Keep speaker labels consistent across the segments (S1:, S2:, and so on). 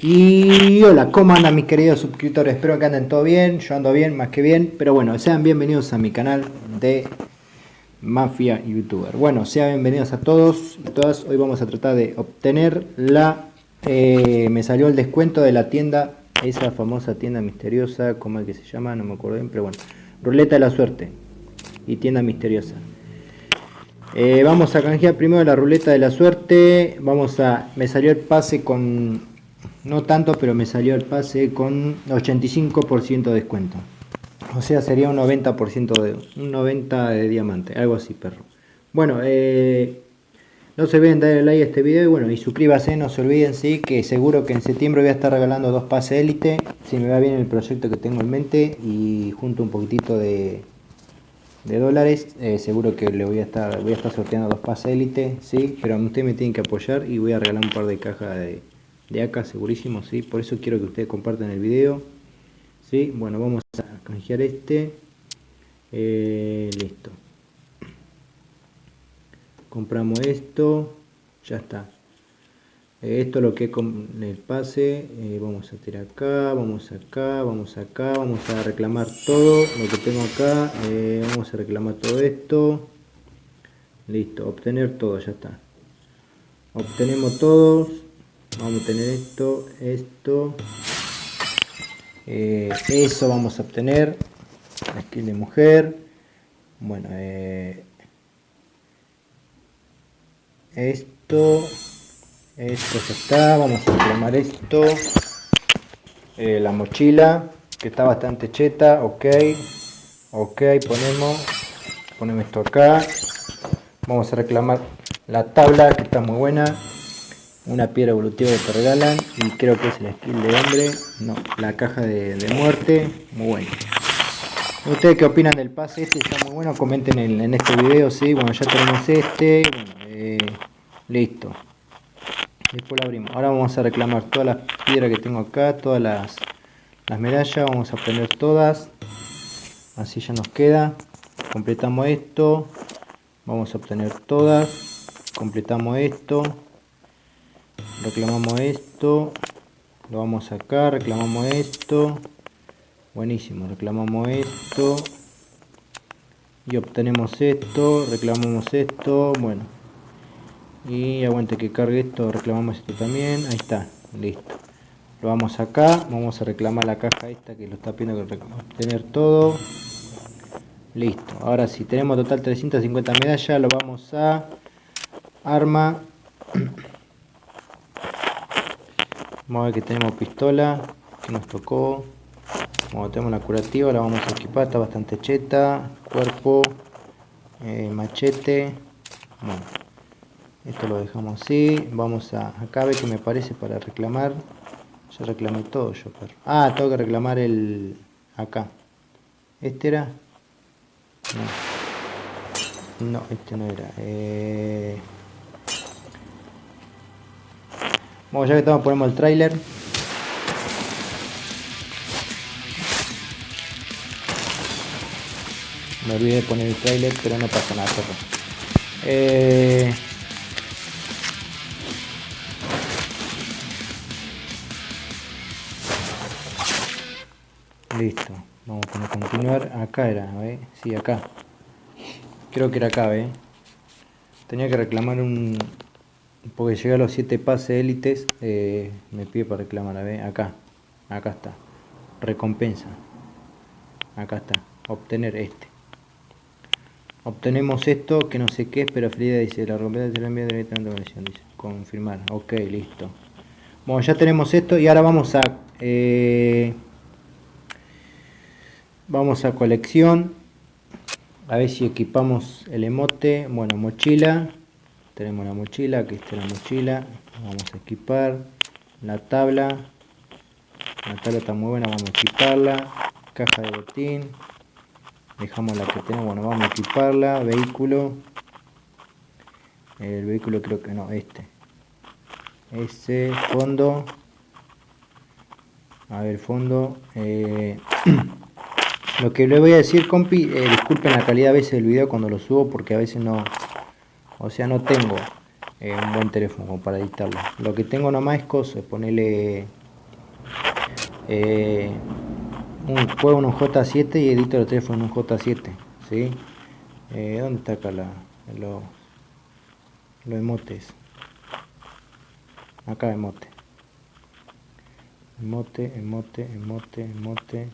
S1: Y hola, ¿cómo andan mis queridos suscriptores? Espero que anden todo bien, yo ando bien, más que bien, pero bueno, sean bienvenidos a mi canal de Mafia Youtuber. Bueno, sean bienvenidos a todos y todas, hoy vamos a tratar de obtener la... Eh, me salió el descuento de la tienda, esa famosa tienda misteriosa, ¿cómo es que se llama? No me acuerdo bien, pero bueno, Ruleta de la Suerte y tienda misteriosa. Eh, vamos a canjear primero la ruleta de la suerte. Vamos a. Me salió el pase con. No tanto, pero me salió el pase con 85% de descuento. O sea, sería un 90% de. Un 90 de diamante. Algo así, perro. Bueno, eh, no se olviden darle like a este video y bueno, y suscríbase, no se olviden, sí, que seguro que en septiembre voy a estar regalando dos pases élite, si me va bien el proyecto que tengo en mente y junto un poquitito de, de dólares. Eh, seguro que le voy a estar voy a estar sorteando dos pases élite, sí, pero ustedes me tienen que apoyar y voy a regalar un par de cajas de, de AK segurísimo, sí. Por eso quiero que ustedes compartan el video. Sí, bueno, vamos a canjear este. Eh, listo. Compramos esto. Ya está. Eh, esto es lo que es con el pase eh, vamos a tirar acá vamos acá vamos acá vamos a reclamar todo lo que tengo acá vamos a reclamar todo esto listo obtener todo ya está obtenemos todos vamos a tener esto esto. Eso vamos a obtener. Aquí de mujer. Bueno esto esto ya está. Vamos a reclamar esto. Eh, la mochila que está bastante cheta. Ok ok ponemos ponemos esto acá. Vamos a reclamar la tabla que está muy buena una piedra evolutiva que te regalan y creo que es el skill de hombre. No la caja de, muerte muy buena ustedes qué opinan del pase este está muy bueno comenten en, este video sí bueno ya tenemos este eh, listo. Después la abrimos. Ahora vamos a reclamar todas las piedras que tengo acá todas las, las medallas vamos a poner todas. Así ya nos queda. Completamos esto. Vamos a obtener todas. Completamos esto reclamamos esto lo vamos acá reclamamos esto. Buenísimo reclamamos esto. Y obtenemos esto reclamamos esto bueno. Y aguante que cargue esto reclamamos esto también ahí está listo. Lo vamos acá vamos a reclamar la caja esta que lo está pidiendo que tener todo. Listo ahora si tenemos total 350 medallas lo vamos a arma vamos a ver que tenemos pistola que nos tocó. Como tenemos la curativa la vamos a equipar está bastante cheta cuerpo eh, machete. Bueno esto lo dejamos así. Vamos a acá ve que me parece para reclamar. Ya reclamé todo yo pero ah tengo que reclamar el acá. Este era no, no este no era. Eh... bueno ya que estamos ponemos el trailer me olvidé de poner el trailer pero no pasa nada eh... listo vamos a continuar acá era ¿ve? sí acá creo que era acá ¿ve? tenía que reclamar un porque llegué a los 7 pases élites eh, me pide para reclamar ¿ve? acá acá está recompensa acá está obtener este obtenemos esto que no sé qué pero Frida dice la recompensa se la envía directamente a dice confirmar ok listo bueno ya tenemos esto y ahora vamos a eh, vamos a colección a ver si equipamos el emote bueno mochila tenemos la mochila aquí está la mochila vamos a equipar. La tabla la tabla está muy buena vamos a equiparla. Caja de botín dejamos la que tenemos bueno vamos a equiparla. Vehículo el vehículo creo que no este. Ese fondo a ver fondo eh, Lo que le voy a decir, compi, eh, disculpen la calidad a veces del video cuando lo subo porque a veces no, o sea, no tengo eh, un buen teléfono para editarlo. Lo que tengo nomás es cosas, ponerle eh, un, juego en un J7 y edito los teléfonos en un J7 ¿sí? Eh, ¿dónde está acá la, los, los emotes? acá emote emote, emote, emote, emote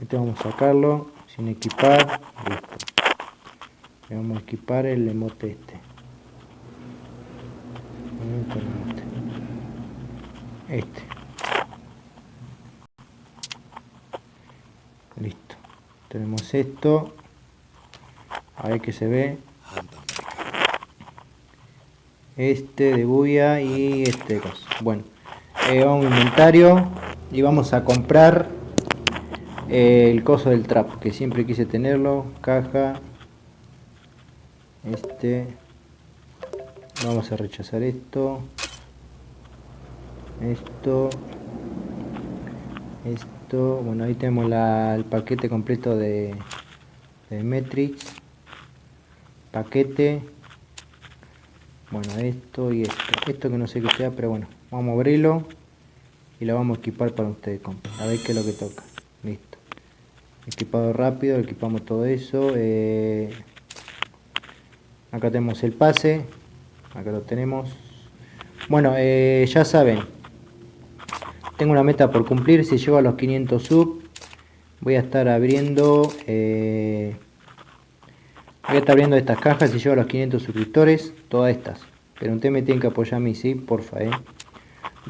S1: este vamos a sacarlo sin equipar listo vamos a equipar el emote este. Este. Listo. Tenemos esto. A ver que se ve. Este de bulla y este de bueno vamos a inventario y vamos a comprar el coso del trap que siempre quise tenerlo caja este. Vamos a rechazar esto. Esto. Esto. Bueno ahí tenemos el paquete completo de, de Metrix paquete. Bueno esto y esto. Esto que no sé qué sea pero bueno vamos a abrirlo y lo vamos a equipar para ustedes a ver qué es lo que toca. Listo. Equipado rápido equipamos todo eso eh, acá tenemos el pase. Acá lo tenemos. Bueno eh, ya saben. Tengo una meta por cumplir. Si llego a los 500 sub voy a estar abriendo eh, voy a estar abriendo estas cajas. Si llego a los 500 suscriptores todas estas. Pero un me tienen que apoyar a mí sí porfa eh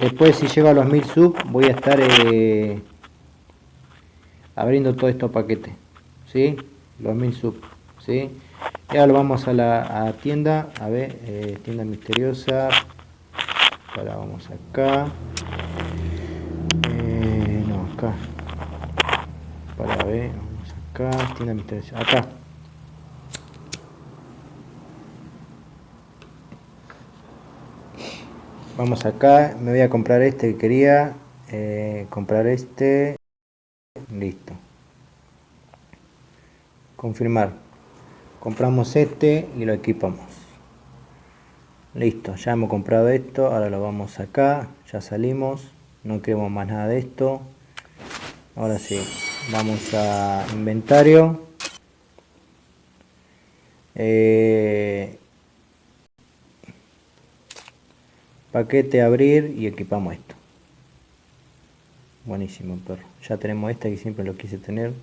S1: después si llego a los 1000 sub voy a estar abriendo todos estos paquetes ¿sí? los 1000 sub ¿sí? Y ahora vamos a la tienda a ver eh, tienda misteriosa. Ahora vamos acá. Eh, no acá. Para ver vamos acá tienda misteriosa acá. Vamos acá me voy a comprar este que quería eh, comprar este. Listo. Confirmar compramos este y lo equipamos. Listo ya hemos comprado esto ahora lo vamos acá ya salimos no queremos más nada de esto. Ahora sí vamos a inventario. Eh, paquete abrir y equipamos esto. Buenísimo perro. Ya tenemos esta que siempre lo quise tener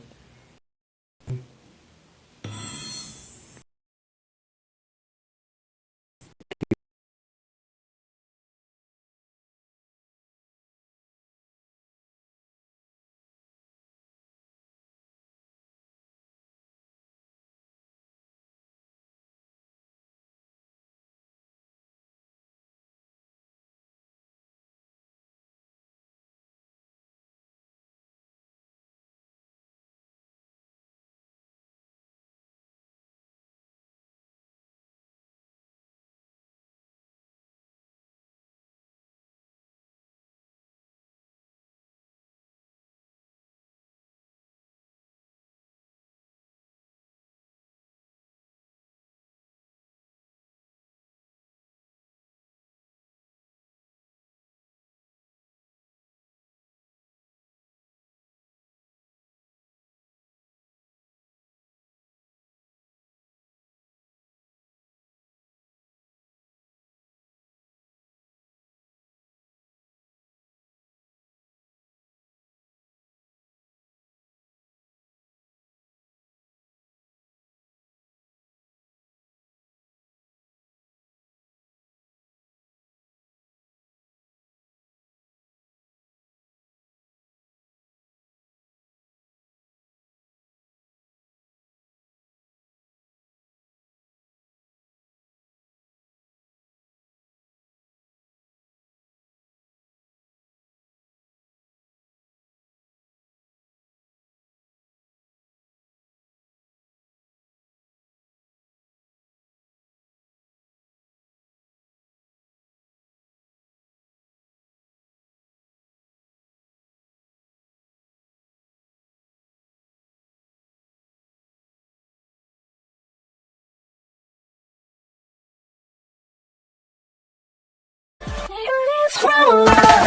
S2: oh, oh.